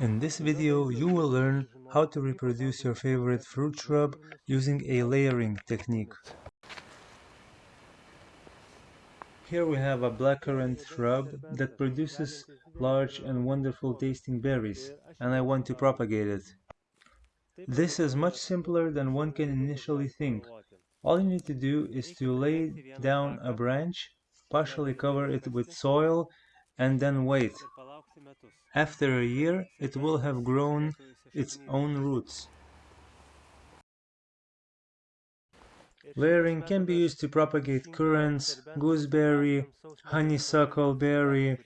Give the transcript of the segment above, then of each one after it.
In this video, you will learn how to reproduce your favorite fruit shrub using a layering technique. Here we have a blackcurrant shrub that produces large and wonderful tasting berries, and I want to propagate it. This is much simpler than one can initially think. All you need to do is to lay down a branch, partially cover it with soil, and then wait. After a year, it will have grown its own roots. Layering can be used to propagate currants, gooseberry, honeysuckle berry,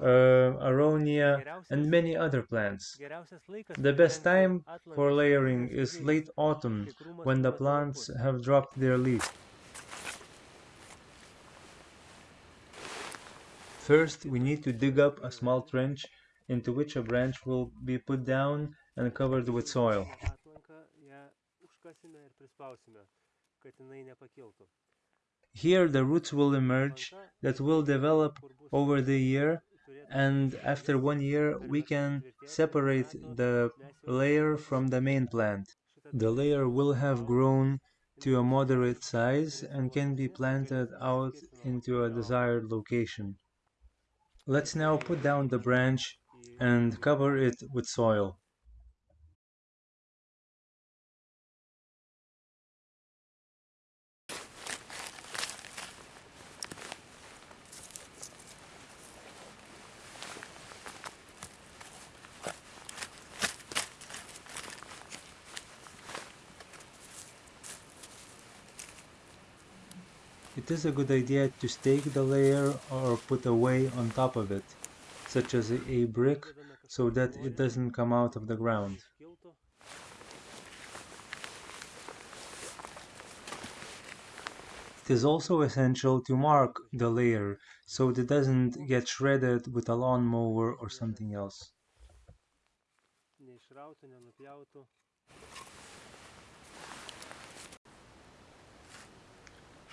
uh, aronia, and many other plants. The best time for layering is late autumn, when the plants have dropped their leaves. First, we need to dig up a small trench into which a branch will be put down and covered with soil. Here the roots will emerge that will develop over the year and after one year we can separate the layer from the main plant. The layer will have grown to a moderate size and can be planted out into a desired location. Let's now put down the branch and cover it with soil. It is a good idea to stake the layer or put a way on top of it, such as a brick, so that it doesn't come out of the ground. It is also essential to mark the layer so it doesn't get shredded with a lawnmower or something else.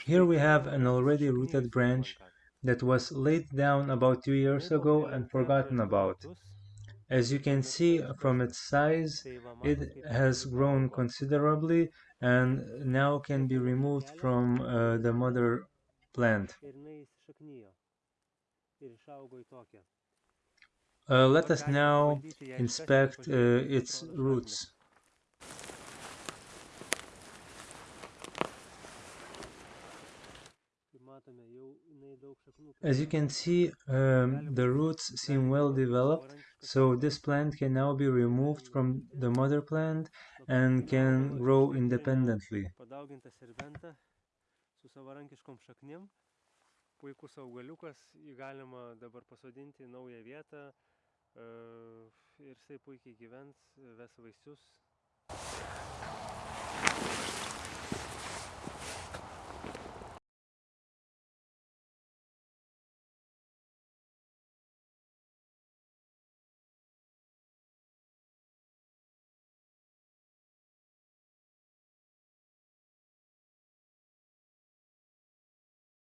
Here we have an already rooted branch that was laid down about two years ago and forgotten about. As you can see from its size, it has grown considerably and now can be removed from uh, the mother plant. Uh, let us now inspect uh, its roots. As you can see, um, the roots seem well developed, so this plant can now be removed from the mother plant and can grow independently. puikus augaliukas, jį galima dabar pasodinti naują vietą ir jisai puikiai gyvens, ves vaisius.